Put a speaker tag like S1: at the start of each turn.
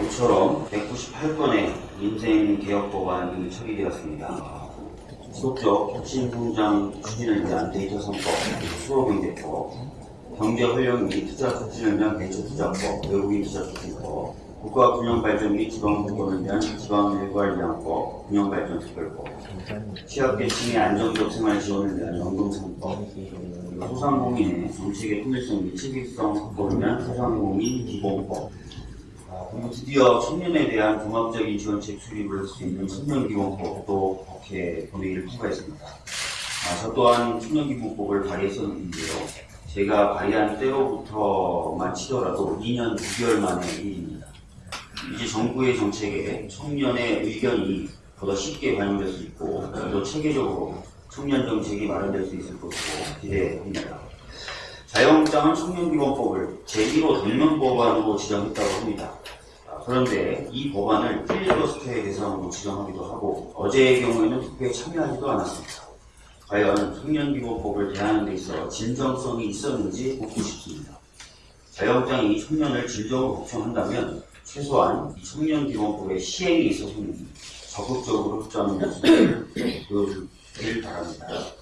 S1: 모처럼 198건의 인생개혁법안이 처리되었습니다. 지속적 혁신성장 추진을 위한 데이터 선법, 수로경제법, 경제활용 및 투자 촉진을 위한 벤처투자법, 외국인 투자 촉진법, 국가 균형발전 및 지방분권을 위한 지방일괄위원법, 균형발전특별법, 취약계층의 안정적 생활 지원을 위한 연금상법, 소상공인의 정책의 통일성 및 책임성 확보를 위한 소상공인 기본법, 드디어 청년에 대한 종합적인 지원책 수립을 할 수 있는 청년기본법도 국회 본회의를 통과했습니다. 아, 저 또한 청년기본법을 발의했었는데요. 제가 발의한 때로부터만 치더라도 2년 9개월 만의 일입니다. 이제 정부의 정책에 청년의 의견이 보다 쉽게 반영될 수 있고 또 체계적으로 청년 정책이 마련될 수 있을 것으로 기대합니다. 자유한국당은 청년기본법을 제1호 덜면 법안으로 지정했다고 합니다. 아, 그런데 이 법안을 필리버스터의 대상으로 지정하기도 하고 어제의 경우에는 투표에 참여하지도 않았습니다. 과연 청년기본법을 대하는 데 있어 진정성이 있었는지 묻고 싶습니다. 자유한국당이 청년을 진정으로 걱정한다면 최소한 이 청년기본법의 시행에 있어서는 적극적으로 협조하는 모습을 보여주길 바랍니다.